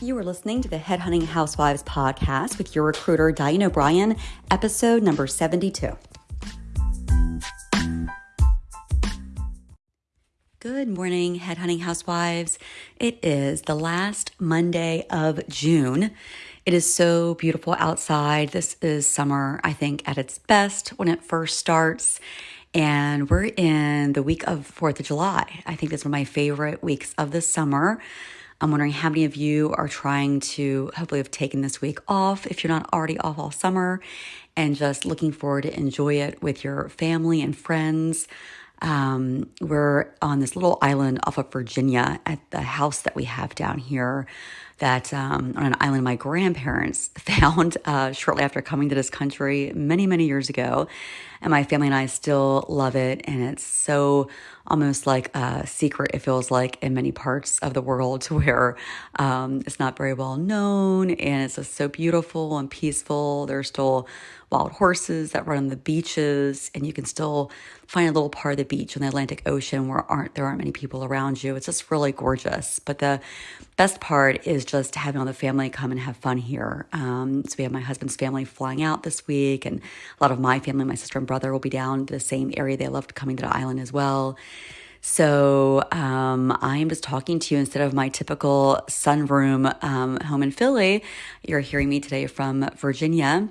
You are listening to the Headhunting Housewives podcast with your recruiter, Diane O'Brien, episode number 72. Good morning, Headhunting Housewives. It is the last Monday of June. It is so beautiful outside. This is summer, I think, at its best when it first starts. And we're in the week of 4th of July. I think this is one of my favorite weeks of the summer. I'm wondering how many of you are trying to hopefully have taken this week off if you're not already off all summer and just looking forward to enjoy it with your family and friends. Um, we're on this little island off of Virginia at the house that we have down here that um, on an island my grandparents found uh, shortly after coming to this country many, many years ago. And my family and I still love it. And it's so almost like a secret, it feels like, in many parts of the world where um, it's not very well known and it's just so beautiful and peaceful. There's still wild horses that run on the beaches, and you can still find a little part of the beach in the Atlantic Ocean where aren't there aren't many people around you. It's just really gorgeous. But the best part is just having all the family come and have fun here. Um, so we have my husband's family flying out this week, and a lot of my family, my sister and brother, will be down to the same area. They loved coming to the island as well. So um, I'm just talking to you instead of my typical sunroom um, home in Philly. You're hearing me today from Virginia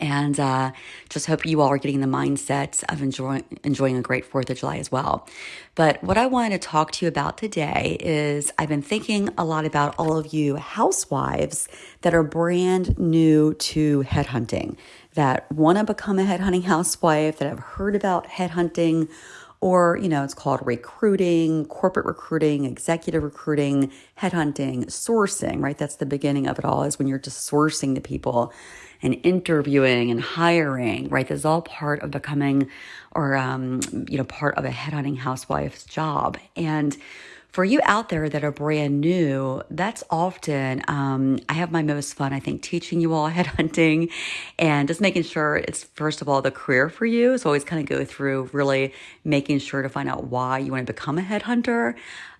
and uh, just hope you all are getting the mindset of enjoying enjoying a great Fourth of July as well. But what I wanted to talk to you about today is I've been thinking a lot about all of you housewives that are brand new to headhunting, that want to become a headhunting housewife, that have heard about headhunting or you know it's called recruiting corporate recruiting executive recruiting headhunting sourcing right that's the beginning of it all is when you're just sourcing the people and interviewing and hiring, right? This is all part of becoming or, um, you know, part of a headhunting housewife's job. And for you out there that are brand new, that's often, um, I have my most fun, I think, teaching you all headhunting and just making sure it's, first of all, the career for you. So always kind of go through really making sure to find out why you want to become a headhunter.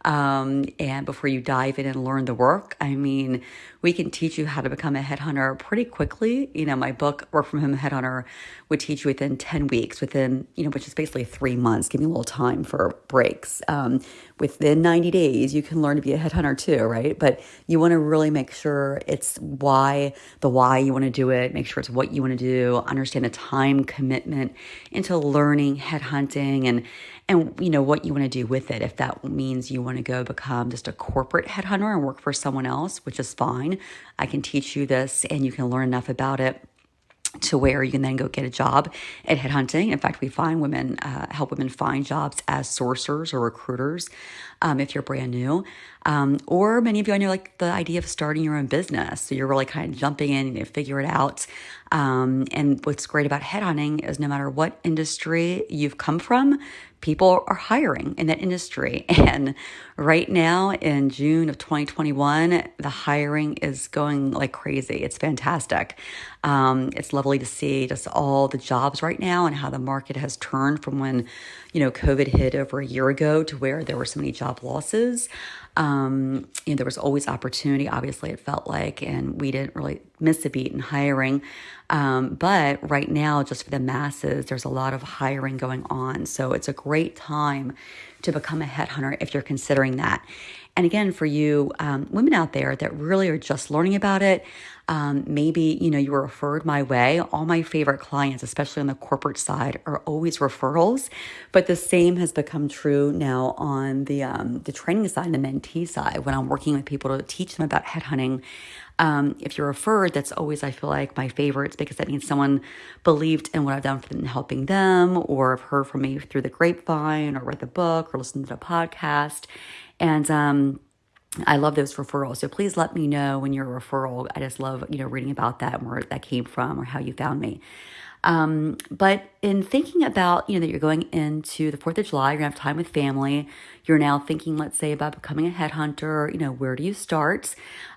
Um, and before you dive in and learn the work, I mean, we can teach you how to become a headhunter pretty quickly. You know, my book, Work from Home Headhunter, would teach you within 10 weeks, within, you know, which is basically three months, give me a little time for breaks. Um, within 90 days, you can learn to be a headhunter too, right? But you want to really make sure it's why, the why you want to do it, make sure it's what you want to do, understand the time commitment into learning headhunting and, and you know what you want to do with it if that means you want to go become just a corporate headhunter and work for someone else which is fine i can teach you this and you can learn enough about it to where you can then go get a job at headhunting. In fact, we find women, uh, help women find jobs as sourcers or recruiters um, if you're brand new. Um, or many of you, I know like the idea of starting your own business. So you're really kind of jumping in and you figure it out. Um, and what's great about headhunting is no matter what industry you've come from, people are hiring in that industry. And right now in June of 2021, the hiring is going like crazy. It's fantastic. Um, it's lovely to see just all the jobs right now and how the market has turned from when, you know, COVID hit over a year ago to where there were so many job losses. Um, you know, there was always opportunity, obviously, it felt like, and we didn't really miss a beat in hiring. Um, but right now, just for the masses, there's a lot of hiring going on. So it's a great time to become a headhunter if you're considering that. And again, for you um, women out there that really are just learning about it, um, maybe you know you were referred my way. All my favorite clients, especially on the corporate side, are always referrals. But the same has become true now on the um, the training side and the mentee side. When I'm working with people to teach them about headhunting, um, if you're referred, that's always, I feel like, my favorites because that means someone believed in what I've done for them, helping them, or have heard from me through the grapevine, or read the book, or listened to the podcast. And um, I love those referrals. So please let me know when you're a referral. I just love, you know, reading about that and where that came from or how you found me. Um, but in thinking about, you know, that you're going into the 4th of July, you're going to have time with family. You're now thinking, let's say, about becoming a headhunter. You know, where do you start?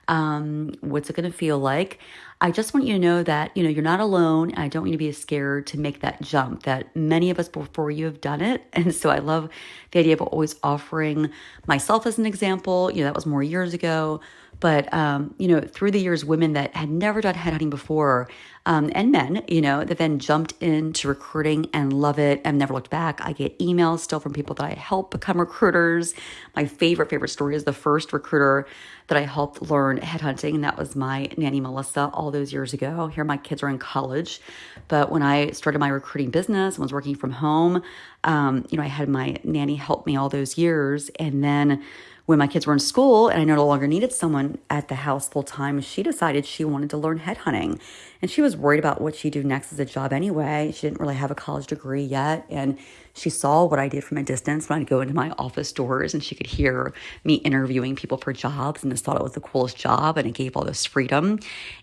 Um, what's it going to feel like? I just want you to know that, you know, you're not alone. I don't want you to be scared to make that jump that many of us before you have done it. And so I love the idea of always offering myself as an example. You know, that was more years ago But, um, you know, through the years, women that had never done headhunting before, um, and men, you know, that then jumped into recruiting and love it and never looked back. I get emails still from people that I help become recruiters. My favorite, favorite story is the first recruiter that I helped learn headhunting, and that was my nanny Melissa all those years ago. Here, my kids are in college, but when I started my recruiting business and was working from home, um, you know, I had my nanny help me all those years, and then when my kids were in school and I no longer needed someone at the house full time, she decided she wanted to learn headhunting. And she was worried about what she'd do next as a job anyway. She didn't really have a college degree yet. And she saw what I did from a distance when I'd go into my office doors and she could hear me interviewing people for jobs and just thought it was the coolest job and it gave all this freedom.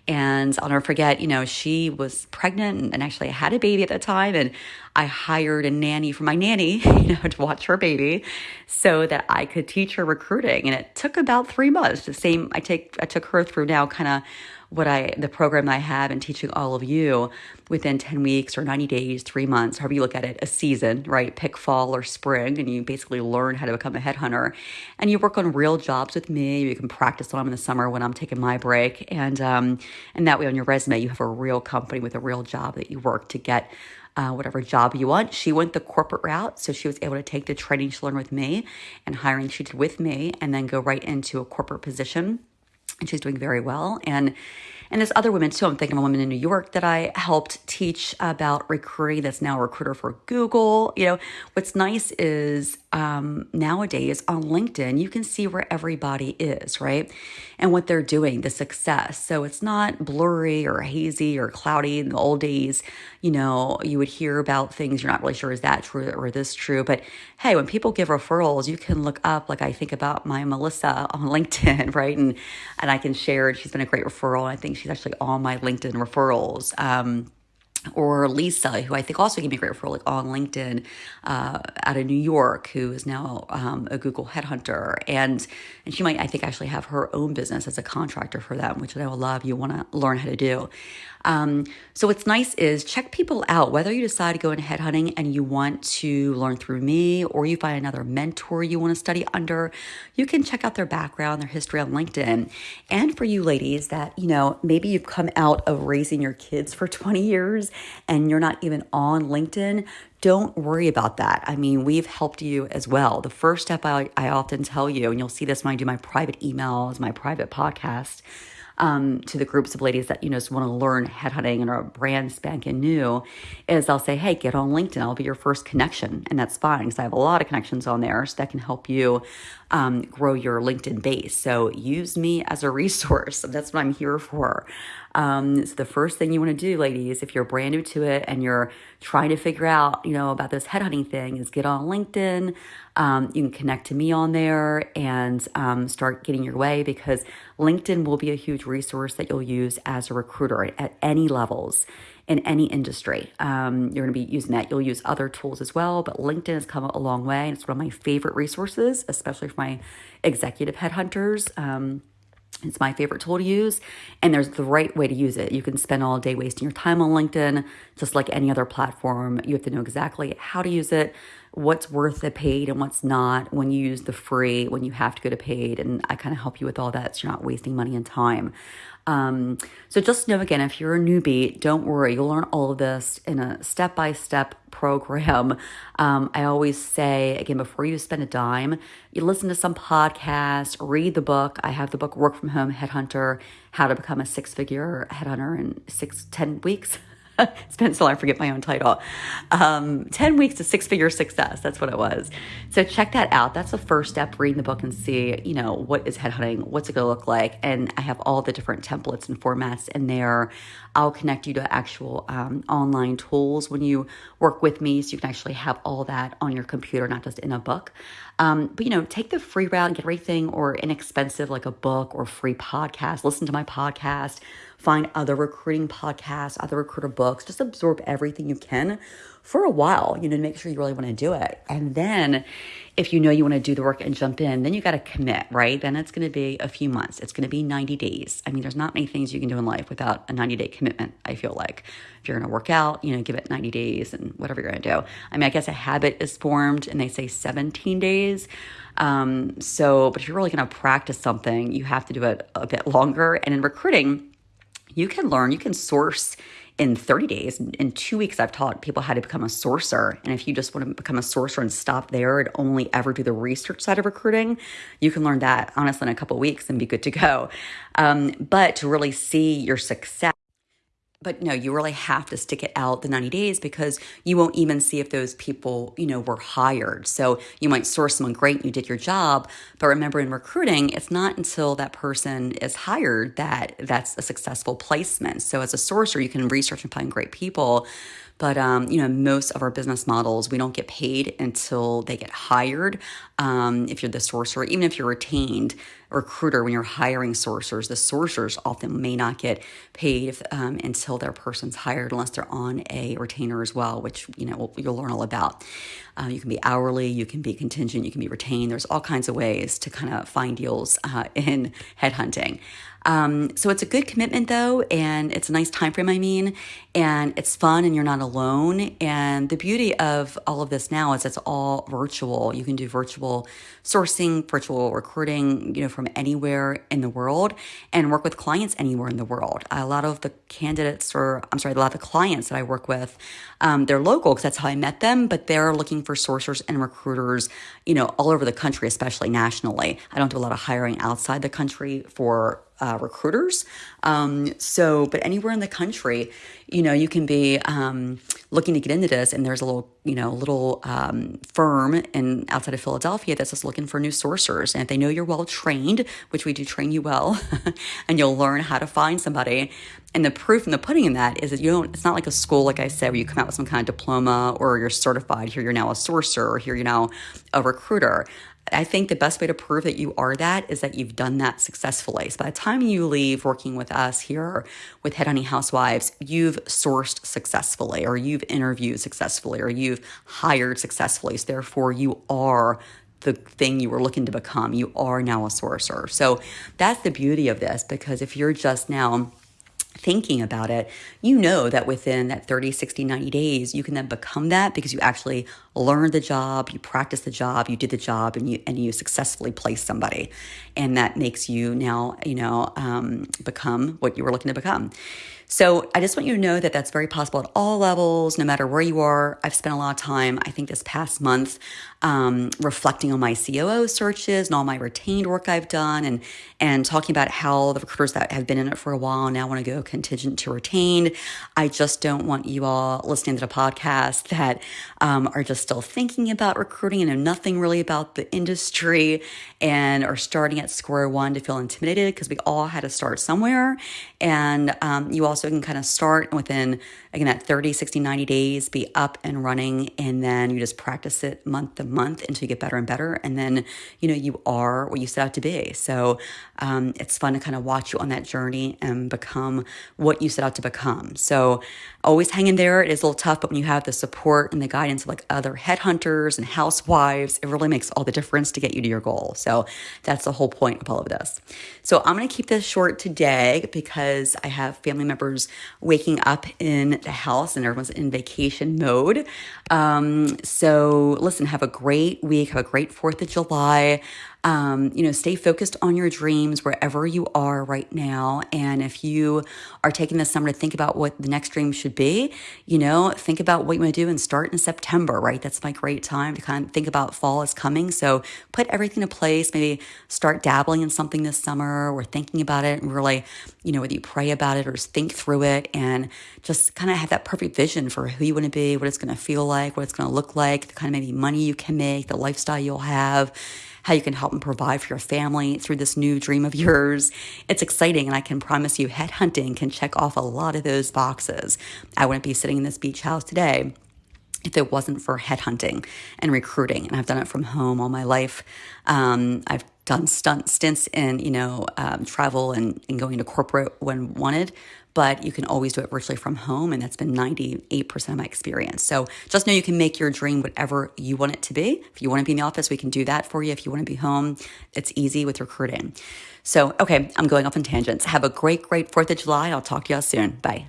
And I'll never forget, you know, she was pregnant and actually I had a baby at the time. And I hired a nanny for my nanny, you know, to watch her baby so that I could teach her recruiting. And it took about three months. The same I take I took her through now kind of what I the program I have and teaching all of you within 10 weeks or 90 days, three months, however you look at it, a season, right? Pick fall or spring, and you basically learn how to become a headhunter. And you work on real jobs with me. You can practice on them in the summer when I'm taking my break. And um, and that way on your resume, you have a real company with a real job that you work to get uh, whatever job you want. She went the corporate route, so she was able to take the training she learned with me and hiring she did with me, and then go right into a corporate position and she's doing very well. And and there's other women too. I'm thinking of a woman in New York that I helped teach about recruiting that's now a recruiter for Google. You know, what's nice is um, nowadays on LinkedIn, you can see where everybody is, right? And what they're doing, the success. So it's not blurry or hazy or cloudy. In the old days, you know, you would hear about things you're not really sure is that true or this true. But hey, when people give referrals, you can look up, like I think about my Melissa on LinkedIn, right? And and I can share, she's been a great referral. I think she's actually on my LinkedIn referrals. Um, or Lisa, who I think also gave me a great referral like on LinkedIn uh, out of New York, who is now um, a Google headhunter. And and she might, I think, actually have her own business as a contractor for them, which I will love. You want to learn how to do. Um, so what's nice is check people out, whether you decide to go into headhunting and you want to learn through me or you find another mentor you want to study under, you can check out their background, their history on LinkedIn. And for you ladies that, you know, maybe you've come out of raising your kids for 20 years and you're not even on LinkedIn, don't worry about that. I mean, we've helped you as well. The first step I, I often tell you, and you'll see this when I do my private emails, my private podcast, um, to the groups of ladies that you know just want to learn headhunting and are brand spanking new is I'll say, hey, get on LinkedIn. I'll be your first connection, and that's fine because I have a lot of connections on there, so that can help you um, grow your LinkedIn base. So use me as a resource. That's what I'm here for. Um, so the first thing you want to do, ladies, if you're brand new to it and you're trying to figure out, you know, about this headhunting thing, is get on LinkedIn. Um, you can connect to me on there and um, start getting your way because LinkedIn will be a huge resource that you'll use as a recruiter at any levels in any industry. Um, you're going to be using that. You'll use other tools as well, but LinkedIn has come a long way. And it's one of my favorite resources, especially for my executive headhunters. Um, it's my favorite tool to use, and there's the right way to use it. You can spend all day wasting your time on LinkedIn, just like any other platform. You have to know exactly how to use it, what's worth the paid and what's not, when you use the free, when you have to go to paid. And I kind of help you with all that so you're not wasting money and time. Um, so just know again, if you're a newbie, don't worry. You'll learn all of this in a step by step program. Um, I always say, again, before you spend a dime, you listen to some podcast, read the book. I have the book Work from Home Headhunter How to Become a Six Figure Headhunter in Six, Ten Weeks. it's been so long, I forget my own title. Um, 10 weeks to six figure success. That's what it was. So check that out. That's the first step. Reading the book and see, you know, what is headhunting? What's it going to look like? And I have all the different templates and formats in there. I'll connect you to actual um, online tools when you work with me so you can actually have all that on your computer, not just in a book. Um, but you know, take the free route and get everything or inexpensive like a book or free podcast. Listen to my podcast, find other recruiting podcasts, other recruiter books, just absorb everything you can for a while, you know, to make sure you really want to do it. And then if you know you want to do the work and jump in, then you got to commit, right? Then it's going to be a few months. It's going to be 90 days. I mean, there's not many things you can do in life without a 90 day commitment, I feel like. If you're going to work out, you know, give it 90 days and whatever you're going to do. I mean, I guess a habit is formed and they say 17 days. Um, so, but if you're really going to practice something, you have to do it a bit longer. And in recruiting, you can learn, you can source in 30 days. In two weeks, I've taught people how to become a sourcer. And if you just want to become a sourcer and stop there and only ever do the research side of recruiting, you can learn that honestly in a couple weeks and be good to go. Um, but to really see your success, but no, you really have to stick it out the 90 days because you won't even see if those people, you know, were hired. So you might source someone great and you did your job. But remember in recruiting, it's not until that person is hired that that's a successful placement. So as a sourcer, you can research and find great people. But um, you know, most of our business models, we don't get paid until they get hired. Um, if you're the sourcer, even if you're retained recruiter, when you're hiring sourcers, the sourcers often may not get paid if, um, until their person's hired, unless they're on a retainer as well, which you know you'll learn all about. Uh, you can be hourly, you can be contingent, you can be retained. There's all kinds of ways to kind of find deals uh, in headhunting. Um, so it's a good commitment though, and it's a nice time frame. I mean, and it's fun, and you're not alone. And the beauty of all of this now is it's all virtual. You can do virtual sourcing, virtual recruiting, you know, from anywhere in the world, and work with clients anywhere in the world. A lot of the candidates, or I'm sorry, a lot of the clients that I work with, um, they're local because that's how I met them, but they're looking for sourcers and recruiters, you know, all over the country, especially nationally. I don't do a lot of hiring outside the country for uh, recruiters. Um, so, but anywhere in the country, you know, you can be um, looking to get into this, and there's a little, you know, little um, firm in outside of Philadelphia that's just looking for new sourcers. And if they know you're well trained, which we do train you well, and you'll learn how to find somebody. And the proof and the pudding in that is that you don't. It's not like a school, like I said, where you come out with some kind of diploma or you're certified. Here, you're now a sourcer, or here you're now a recruiter. I think the best way to prove that you are that is that you've done that successfully. So by the time you leave working with us here with Headhunting Housewives, you've sourced successfully, or you've interviewed successfully, or you've hired successfully. So therefore, you are the thing you were looking to become. You are now a sourcer. So that's the beauty of this because if you're just now thinking about it, you know that within that 30, 60, 90 days, you can then become that because you actually learned the job, you practiced the job, you did the job, and you and you successfully placed somebody. And that makes you now, you know, um, become what you were looking to become. So I just want you to know that that's very possible at all levels, no matter where you are. I've spent a lot of time, I think this past month, um, reflecting on my COO searches and all my retained work I've done and, and talking about how the recruiters that have been in it for a while now want to go contingent to retained. I just don't want you all listening to the podcast that um, are just still thinking about recruiting and know nothing really about the industry and are starting at square one to feel intimidated because we all had to start somewhere. And um, you also can kind of start within, again, that 30, 60, 90 days, be up and running. And then you just practice it month to month until you get better and better. And then, you know, you are what you set out to be. So um, it's fun to kind of watch you on that journey and become what you set out to become. So always hang in there. It is a little tough, but when you have the support and the guidance of like other headhunters and housewives, it really makes all the difference to get you to your goal. So that's the whole point of all of this. So I'm going to keep this short today because I have family members waking up in the house and everyone's in vacation mode. Um, so listen, have a great week. Have a great 4th of July. Um, you know, stay focused on your dreams wherever you are right now. And if you are taking this summer to think about what the next dream should be, you know, think about what you want to do and start in September, right? That's my great time to kind of think about fall is coming. So put everything in place, maybe start dabbling in something this summer or thinking about it and really, you know, whether you pray about it or just think through it and just kind of have that perfect vision for who you want to be, what it's going to feel like, what it's going to look like, the kind of maybe money you can make, the lifestyle you'll have how you can help and provide for your family through this new dream of yours. It's exciting, and I can promise you, headhunting can check off a lot of those boxes. I wouldn't be sitting in this beach house today if it wasn't for headhunting and recruiting. And I've done it from home all my life. Um, I've done stunt stints in, you know, um, travel and, and going to corporate when wanted. but you can always do it virtually from home. And that's been 98% of my experience. So just know you can make your dream whatever you want it to be. If you want to be in the office, we can do that for you. If you want to be home, it's easy with recruiting. So, okay, I'm going off on tangents. Have a great, great 4th of July. I'll talk to y'all soon. Bye.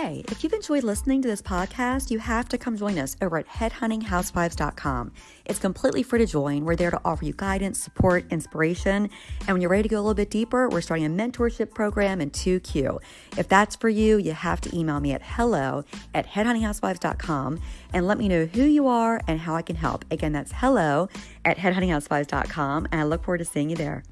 Hey, if you've enjoyed listening to this podcast, you have to come join us over at headhuntinghousewives.com. It's completely free to join. We're there to offer you guidance, support, inspiration. And when you're ready to go a little bit deeper, we're starting a mentorship program in 2Q. If that's for you, you have to email me at hello at headhuntinghousewives.com and let me know who you are and how I can help. Again, that's hello at headhuntinghousewives.com. And I look forward to seeing you there.